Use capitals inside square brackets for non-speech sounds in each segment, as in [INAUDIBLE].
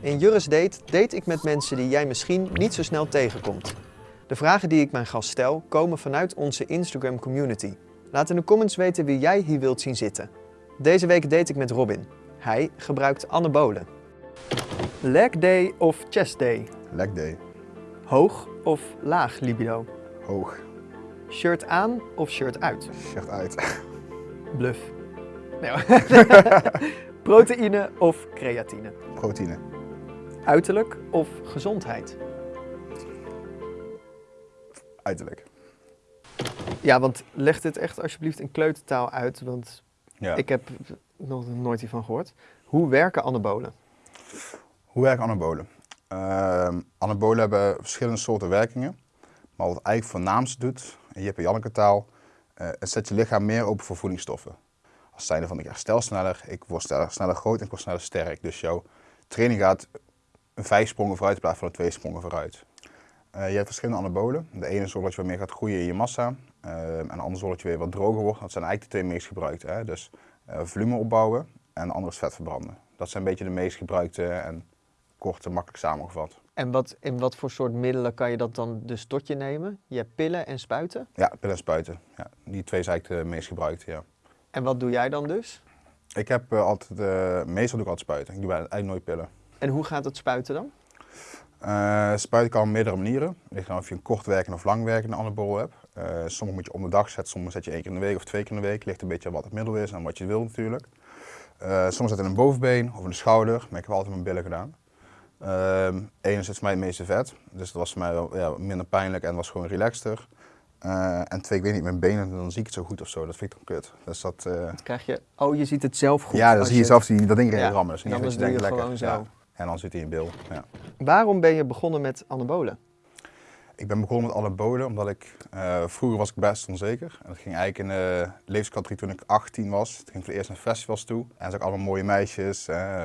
In Juris Date date ik met mensen die jij misschien niet zo snel tegenkomt. De vragen die ik mijn gast stel komen vanuit onze Instagram community. Laat in de comments weten wie jij hier wilt zien zitten. Deze week date ik met Robin. Hij gebruikt anabolen. Leg day of chest day? Leg day. Hoog of laag libido? Hoog. Shirt aan of shirt uit? Shirt uit. Bluff. Nee. [LAUGHS] Proteïne of creatine? Proteïne. Uiterlijk of gezondheid? Uiterlijk. Ja, want leg dit echt alsjeblieft in kleutertaal uit, want Ja. ik heb nog nooit hiervan gehoord. Hoe werken anabolen? Hoe werken anabolen? Ehm, anabolen hebben verschillende soorten werkingen. Maar wat het eigenlijk voornaamste doet, en je hebt in Janneke taal, eh, het zet je lichaam meer open voor voedingsstoffen. Als zijnde van ik herstel sneller, ik word sneller, sneller groot en ik word sneller sterk. Dus jouw training gaat een vijf sprongen vooruit in plaats van een twee sprongen vooruit. Eh, je hebt verschillende anabolen. De ene zorgt dat je wat meer gaat groeien in je massa. eh, en de andere zorgt dat je weer wat droger wordt. Dat zijn eigenlijk de twee meest gebruikte. Hè? Dus eh, volume opbouwen en de andere is vet verbranden. Dat zijn een beetje de meest gebruikte en kort en makkelijk samengevat. En wat, in wat voor soort middelen kan je dat dan dus tot je nemen? Je hebt pillen en spuiten. Ja, pillen en spuiten. Ja, die twee zijn eigenlijk de meest gebruikte, ja. En wat doe jij dan dus? Ik heb eh, altijd, meestal doe ik altijd spuiten. Ik doe eigenlijk nooit pillen. En hoe gaat het spuiten dan? Eh, spuiten kan op meerdere manieren. Het ligt aan of je een kort werkende of lang werkende anabol hebt. Sommige moet je om de dag zetten, sommige zet je één keer in de week of twee keer in de week. Ligt een beetje aan wat het middel is en wat je wil natuurlijk. Eh soms zet in een bovenbeen of in de schouder, maar ik heb altijd mijn billen gedaan. Eén is het mij het meeste vet, dus dat was voor mij wel, ja, minder pijnlijk en was gewoon relaxter. En twee, ik weet niet, mijn benen, dan zie ik het zo goed of zo. Dat vind ik dan kut. Dus dat, krijg je, oh je ziet het zelf goed. ja, dan zie je zelf die, dat ding Ja, rammen. Dus niet dat je denkt, lekker. zo. Ja. En dan zit hij in bil. Ja. Waarom ben je begonnen met anabolen? Ik ben begonnen met anabolen omdat ik, eh, vroeger was ik best onzeker. En dat ging eigenlijk in de levenscategorie toen ik 18 was. Toen ging ik voor het eerst naar festivals toe. En zag ik allemaal mooie meisjes, eh,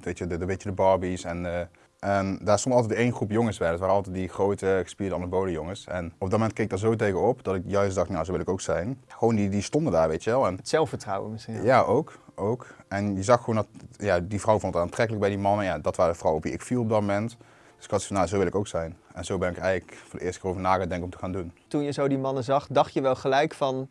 weet je, de, de, weet je, de Barbies. En, eh, en daar stond altijd één groep jongens bij. Dat waren altijd die grote gespierde anabolen jongens. En op dat moment keek ik daar zo tegenop dat ik juist dacht, nou zo wil ik ook zijn. Gewoon die, die stonden daar, weet je wel. En Het zelfvertrouwen misschien. ja, ook, ook. En je zag gewoon dat, ja, die vrouw vond het aantrekkelijk bij die mannen. Ja, dat waren de vrouwen op wie ik viel op dat moment. Dus ik had van, nou, zo wil ik ook zijn. En zo ben ik eigenlijk voor de eerste keer over na gaan denken om te gaan doen. Toen je zo die mannen zag, dacht je wel gelijk van,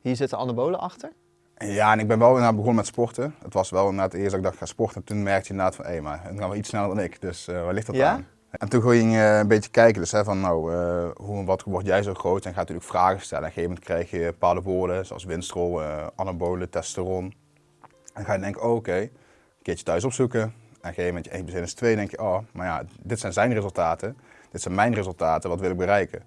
hier zitten anabolen achter? Ja, en ik ben wel inderdaad begonnen met sporten. Het was wel inderdaad eerst dat ik dacht, ga sporten. Toen merkte je inderdaad van, hé, maar het gaat wel iets sneller dan ik. Dus eh waar ligt dat Ja? aan? En toen ging je een beetje kijken, dus hè, van nou, eh, hoe en wat word jij zo groot? En ga natuurlijk vragen stellen. En op een gegeven moment krijg je bepaalde woorden, zoals winstrol, eh anabolen, testosteron. Dan ga je denken, oh, oké, een keertje thuis opzoeken. En op een gegeven moment, 1 plus 1 is 2, denk je, oh, maar ja, dit zijn zijn resultaten. Dit zijn mijn resultaten, wat wil ik bereiken?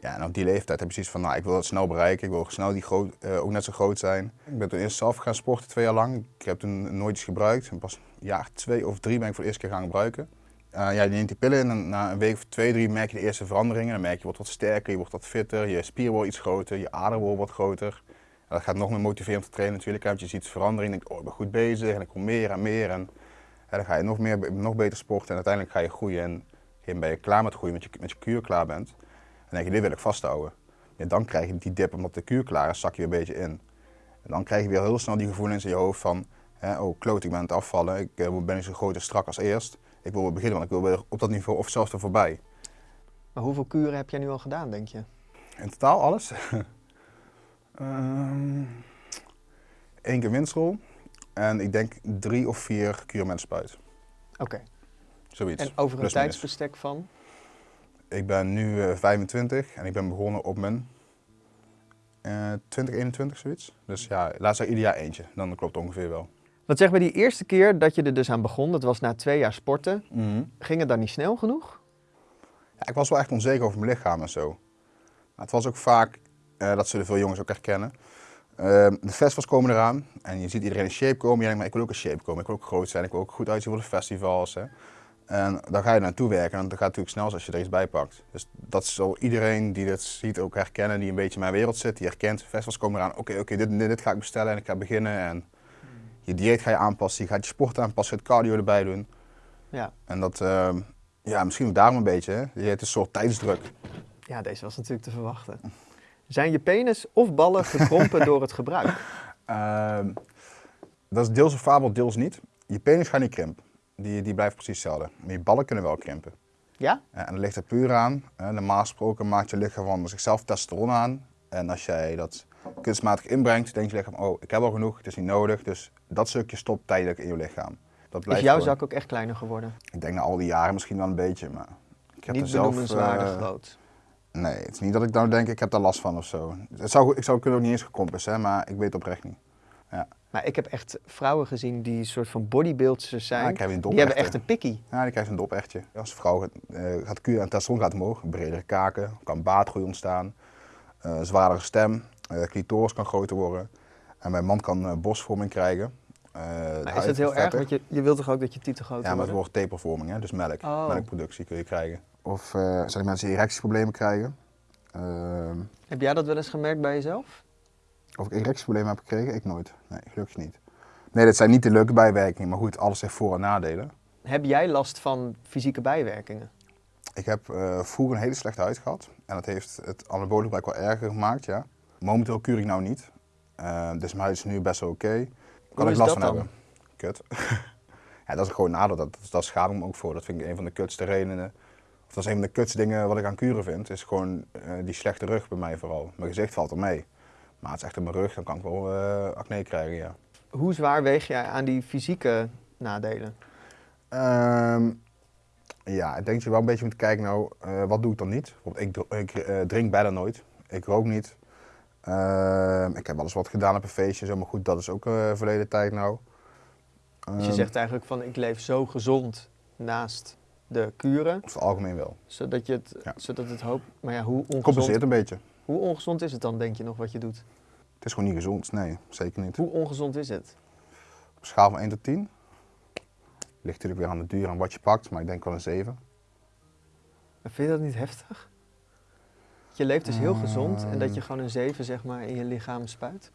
Ja, en op die leeftijd heb je zoiets van, nou, ik wil dat snel bereiken, ik wil snel die groot, eh, ook net zo groot zijn. Ik ben toen eerst zelf gaan sporten, twee jaar lang. Ik heb toen nooit iets gebruikt. En pas jaar twee of drie ben ik voor de eerste keer gaan gebruiken. Eh, ja, je neemt die pillen in en na een week of twee, drie merk je de eerste veranderingen. Dan merk je, je wordt wat sterker, je wordt wat fitter, je spier wordt iets groter, je ader wordt wat groter. En dat gaat nog meer motiveren om te trainen natuurlijk, want je ziet verandering en denkt, oh, ik ben goed bezig en ik kom meer en meer. En ja, dan ga je nog, meer, nog beter sporten en uiteindelijk ga je groeien. En ben je klaar met groeien, met je, met je kuur klaar bent. Dan denk je, dit wil ik vasthouden. En dan krijg je die dip omdat de kuur klaar is, zak je weer een beetje in. En dan krijg je weer heel snel die gevoelens in je hoofd van, hè, oh kloot, ik ben aan het afvallen, ik eh, ben niet zo groot en strak als eerst. Ik wil weer beginnen, want ik wil weer op dat niveau of zelfs er voorbij. Maar hoeveel kuren heb jij nu al gedaan, denk je? In totaal alles? [LAUGHS] Ehm Eén keer winstrol en ik denk drie of vier met spuit. Oké. Zoiets. En over een tijdsbestek van? Ik ben nu eh, 25 en ik ben begonnen op mijn eh 2021 zoiets. Dus ja, laat zeggen ieder jaar eentje. Dan klopt het ongeveer wel. Want zeg maar, die eerste keer dat je er dus aan begon, dat was na twee jaar sporten, ging het dan niet snel genoeg? Ja, ik was wel echt onzeker over mijn lichaam en zo. Maar het was ook vaak, eh, dat zullen veel jongens ook herkennen. Ehm, de festivals komen eraan en je ziet iedereen in shape komen. Je denkt, maar ik wil ook in shape komen, ik wil ook groot zijn, ik wil ook goed uitzien voor de festivals. Hè. En dan ga je naartoe werken en dat gaat natuurlijk snel als je er iets bij pakt. Dus dat zal iedereen die dit ziet ook herkennen, die een beetje in mijn wereld zit, die herkent, festivals komen eraan. Oké, oké, dit, dit, dit ga ik bestellen en ik ga beginnen. En je dieet ga je aanpassen, je gaat je sport aanpassen, je gaat cardio erbij doen. Ja. En dat, ehm, ja, misschien ook daarom een beetje. Hè. Je hebt een soort tijdsdruk. Ja, deze was natuurlijk te verwachten. Zijn je penis of ballen gekrompen [LAUGHS] door het gebruik? Ehm, dat is deels een fabel, deels niet. Je penis gaat niet krimpen. die, die blijft precies hetzelfde. Maar je ballen kunnen wel krimpen. Ja? Eh, En dan ligt er puur aan. eh, Normaal gesproken maakt je lichaam van zichzelf testosteron aan. En als jij dat kunstmatig inbrengt, denkt je lichaam, oh, ik heb al genoeg, het is niet nodig. Dus dat stukje stopt tijdelijk in je lichaam. Dat Is blijft jouw gewoon- zak ook echt kleiner geworden? Ik denk na al die jaren misschien wel een beetje, maar ik heb Niet zelf... eh, groot. Nee, het is niet dat ik nou denk, ik heb daar last van of zo. Het zou, ik zou kunnen ook niet eens gekompens, hè, maar ik weet oprecht niet. Maar ik heb echt vrouwen gezien die een soort van bodybuilders zijn. Ja, ik heb een die hebben echt een pikkie. Ja, die krijgt een dopechtje. Als vrouw gaat, eh, gaat kuren en testosteron gaat omhoog, bredere kaken, kan baardgroei ontstaan, eh zwaardere stem, eh clitoris kan groter worden. En mijn man kan borstvorming krijgen. Eh, Maar is het heel erg? Want je, je wilt toch ook dat je titel groter Ja, maar het wordt? wordt tapervorming, hè? dus melk. Oh. Melkproductie kun je krijgen. Of eh, zijn er mensen die erectieproblemen krijgen? Ehm, Heb jij dat wel eens gemerkt bij jezelf? of ik erectieproblemen heb gekregen? Ik nooit. Nee, gelukkig niet. Nee, dat zijn niet de leuke bijwerkingen, maar goed, alles heeft voor- en nadelen. Heb jij last van fysieke bijwerkingen? Ik heb eh, vroeger een hele slechte huid gehad. En dat heeft het anabole gebruik wel erger gemaakt, ja. Momenteel kuur ik nou niet. Eh, dus mijn huid is nu best wel oké. Kan ik last van dan? hebben. Kut. [LAUGHS] ja, dat is gewoon nadeel. Dat, dat, schaam ik me ook voor. Dat vind ik een van de kutste redenen. Of dat is een van de kutste dingen wat ik aan kuren vind. Is gewoon eh, die slechte rug bij mij vooral. Mijn gezicht valt er mee. Maar het is echt in mijn rug, dan kan ik wel eh, acne krijgen, ja. Hoe zwaar weeg jij aan die fysieke nadelen? Ehm, ja, ik denk dat je wel een beetje moet kijken, nou, wat doe ik dan niet? Want ik, ik drink bijna nooit, ik rook niet. Ehm, ik heb wel eens wat gedaan op een feestje, zo, maar goed, dat is ook eh verleden tijd nou. Dus je Ehm, zegt eigenlijk van ik leef zo gezond naast de kuren, Over het algemeen wel. zodat, je het, Ja. zodat het hoop... Maar ja, hoe Compenseert ongezond, een beetje. hoe ongezond is het dan, denk je nog, wat je doet? Het is gewoon niet gezond, nee, zeker niet. Hoe ongezond is het? Op schaal van 1 tot 10. Ligt natuurlijk weer aan de duur en wat je pakt, maar ik denk wel een 7. Maar vind je dat niet heftig? Je leeft dus heel gezond en dat je Ehm. gewoon een 7 zeg maar, in je lichaam spuit?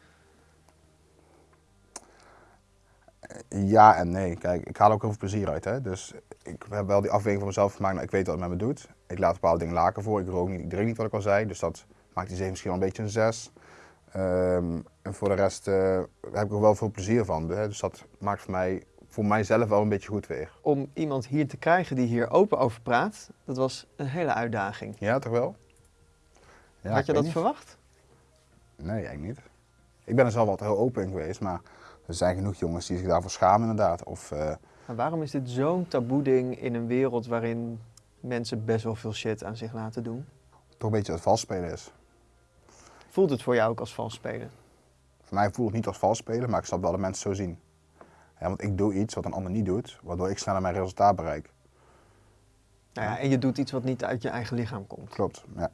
Ja en nee. Kijk, ik haal ook heel veel plezier uit. Hè? Dus ik heb wel die afweging van mezelf gemaakt. Nou, ik weet wat het met me doet. Ik laat bepaalde dingen laken voor. Ik rook niet, ik drink niet wat ik al zei. Dus dat maakt die 7 misschien wel een beetje een 6. Ehm, en voor de rest eh, heb ik er wel veel plezier van. Hè? Dus dat maakt voor mij, voor mijzelf wel een beetje goed weer. Om iemand hier te krijgen die hier open over praat, dat was een hele uitdaging. Ja, toch wel? Ja, Had je dat niet. verwacht? Nee, eigenlijk niet. Ik ben er zelf altijd heel open in geweest. Maar er zijn genoeg jongens die zich daarvoor schamen inderdaad. Of eh, Maar waarom is dit zo'n taboe ding in een wereld waarin mensen best wel veel shit aan zich laten doen? toch een beetje het vals spelen is. Voelt het voor jou ook als vals spelen? Voor mij voelt het niet als vals spelen, maar ik snap wel dat mensen zo zien. Ja, want ik doe iets wat een ander niet doet, waardoor ik sneller mijn resultaat bereik. Nou ja, en je doet iets wat niet uit je eigen lichaam komt. Klopt, ja.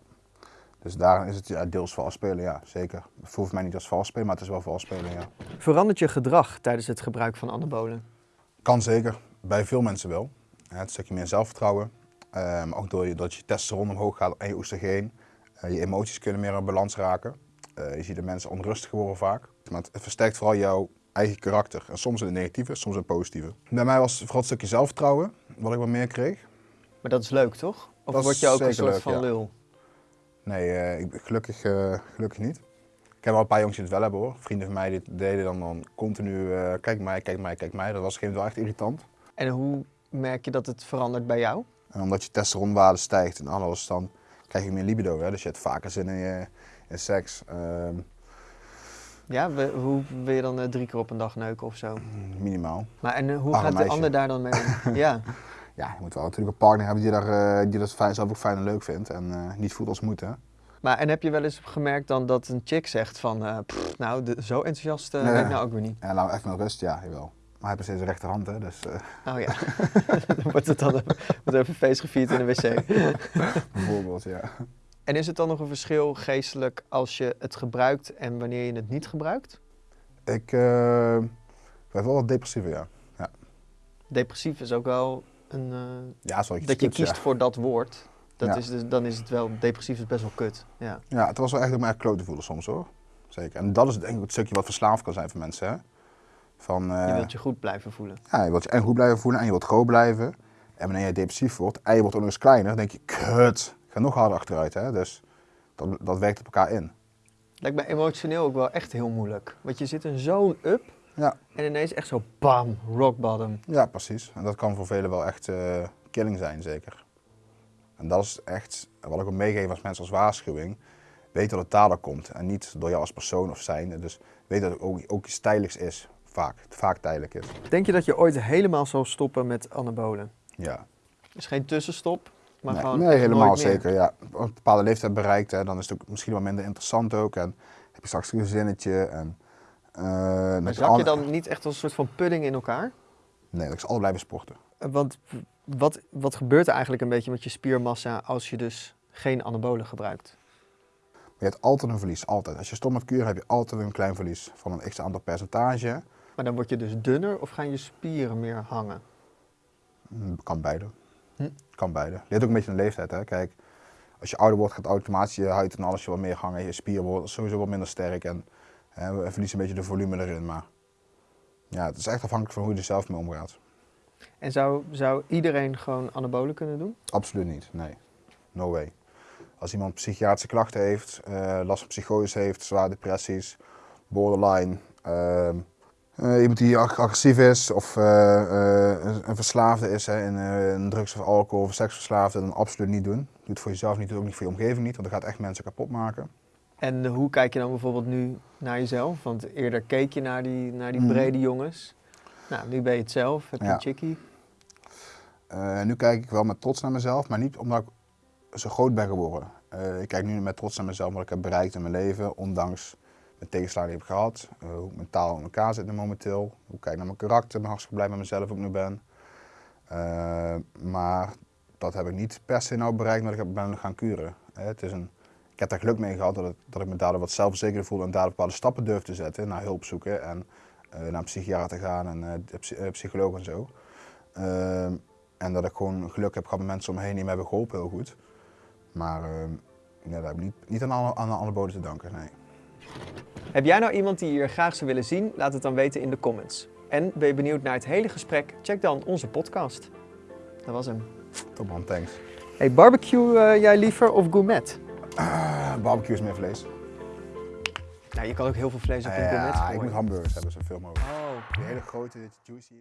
Dus daar is het ja, deels vals spelen, ja, zeker. Het voelt voor mij niet als vals spelen, maar het is wel vals spelen, ja. Verandert je gedrag tijdens het gebruik van anabolen? Kan zeker, bij veel mensen wel. Ja, het stukje meer zelfvertrouwen. Eh, maar ook door je, dat je testosteron omhoog gaat en je oestrogeen. Eh, je emoties kunnen meer in balans raken. Eh, je ziet de mensen onrustig worden vaak. Maar het versterkt vooral jouw eigen karakter. En soms in het negatieve, soms in het positieve. Bij mij was het vooral het stukje zelfvertrouwen, wat ik wat meer kreeg. Maar dat is leuk, toch? Of Dat word je ook een soort leuk, van ja. lul? Nee, eh, ik, gelukkig, eh, gelukkig niet. Ik heb wel een paar jongens die het wel hebben hoor. Vrienden van mij die deden dan, dan continu, eh, kijk mij, kijk mij, kijk mij. Dat was op een gegeven moment wel echt irritant. En hoe merk je dat het verandert bij jou? En omdat je testosteronwaarde stijgt en alles, dan krijg je meer libido. Hè? Dus je hebt vaker zin in, je, in seks. Ehm, Ja, we- hoe wil je dan drie keer op een dag neuken of zo? minimaal. Maar en hoe gaat de ander daar dan mee om? [LAUGHS] ja, Ja, je moet wel natuurlijk een partner hebben die, daar, eh, die dat fijn, zelf ook fijn en leuk vindt. En eh, niet voelt als moeten. maar en heb je wel eens gemerkt dan dat een chick zegt van, eh, pff, nou, de- zo enthousiast Ja. ben ik nou ook weer niet. Laat me echt met rust, ja, jawel. Maar hij heeft steeds een rechterhand, hè, dus eh, Oh ja, [LAUGHS] dan wordt het dan wordt er even feest gevierd in de wc. [LAUGHS] bijvoorbeeld, ja. En is het dan nog een verschil geestelijk als je het gebruikt en wanneer je het niet gebruikt? Ik ben wel wat depressiever, ja. Depressief is ook wel een, eh, Ja, dat je kiest voor dat woord. Dat Ja. is dus, dan is het wel, depressief is best wel kut. Ja. Ja, het was wel echt kloot te voelen soms hoor. Zeker. En dat is denk ik het stukje wat verslaafd kan zijn voor mensen. Hè? Van, eh, Je wilt je goed blijven voelen. ja, je wilt je en goed blijven voelen en je wilt groot blijven. En wanneer je depressief wordt en je wordt ook nog eens kleiner, dan denk je, kut, ik ga nog harder achteruit. Hè? Dus dat, dat werkt op elkaar in. Lijkt me emotioneel ook wel echt heel moeilijk. Want je zit in zo'n up. Ja. En ineens echt zo bam, rock bottom. Ja, precies. En dat kan voor velen wel echt eh, killing zijn, zeker. En dat is echt, wat ik ook meegeef als mensen als waarschuwing, weet dat het daardoor komt. En niet door jou als persoon of zijn. Dus weet dat het ook, ook iets tijdelijks is, vaak. Vaak tijdelijk is. Denk je dat je ooit helemaal zal stoppen met anabolen? Ja. Dus geen tussenstop, maar nee, gewoon nee, helemaal zeker. Ja. Een bepaalde leeftijd bereikt, hè, dan is het ook misschien wel minder interessant ook. En heb je straks een gezinnetje. En, Maar dat zak je alle- dan niet echt als een soort van pudding in elkaar? Nee, dat ik zal altijd blijven sporten. Eh, Want wat, wat gebeurt er eigenlijk een beetje met je spiermassa als je dus geen anabolen gebruikt? Maar je hebt altijd een verlies, altijd. Als je stopt met kuren heb je altijd een klein verlies van een x aantal percentage. Maar dan word je dus dunner of gaan je spieren meer hangen? Hm, Kan beide. Hm. Kan beide. Ligt ook een beetje de leeftijd. Hè. Kijk, als je ouder wordt gaat automatisch je huid en alles je wat meer hangen. Je spieren worden sowieso wat minder sterk en hè, we verliezen een beetje de volume erin. Maar ja, het is echt afhankelijk van hoe je er zelf mee omgaat. En zou, zou iedereen gewoon anabolen kunnen doen? Absoluut niet, nee. No way. Als iemand psychiatrische klachten heeft, eh, last van psychose heeft, zware depressies, borderline, ehm, eh, iemand die ag- agressief is of eh, eh, een, verslaafde is hè, in, eh, in drugs of alcohol of seksverslaafde, dan absoluut niet doen. Doe het voor jezelf niet, doe het ook niet voor je omgeving niet, want dat gaat echt mensen kapot maken. En hoe kijk je dan bijvoorbeeld nu naar jezelf? Want eerder keek je naar die, naar die Mhm. brede jongens. Nou, nu ben je het zelf, heb je Ja. een chickie. Eh, nu kijk ik wel met trots naar mezelf, maar niet omdat ik zo groot ben geworden. Eh, ik kijk nu met trots naar mezelf wat ik heb bereikt in mijn leven, ondanks de tegenslagen die ik heb gehad. eh, hoe ik mentaal in elkaar zit nu momenteel. Hoe ik kijk naar mijn karakter, ben hartstikke blij met mezelf ook nu ben. Maar dat heb ik niet per se nou bereikt omdat ik heb- ben gaan kuren. Het is een, ik heb daar geluk mee gehad dat, het- dat ik me daardoor wat zelfverzekerder voelde en daardoor bepaalde stappen durf te zetten. Naar hulp zoeken en eh, naar een psychiater gaan en eh, psy- eh, psycholoog en zo. Ehm, en dat ik gewoon geluk heb gehad met mensen om me heen die me hebben geholpen heel goed. Maar ehm ja, daar heb ik niet, niet aan, alle- aan de anabolen te danken, nee. Heb jij nou iemand die je hier graag zou willen zien? Laat het dan weten in de comments. En ben je benieuwd naar het hele gesprek? Check dan onze podcast. Dat was hem. Top man, thanks. Hey, barbecue jij liever of gourmet? Barbecue is meer vlees. Nou, je kan ook heel veel vlees op een ja, gourmet ik gooien. moet hamburgers hebben, zoveel mogelijk. Oh. Die hele grote, juicy.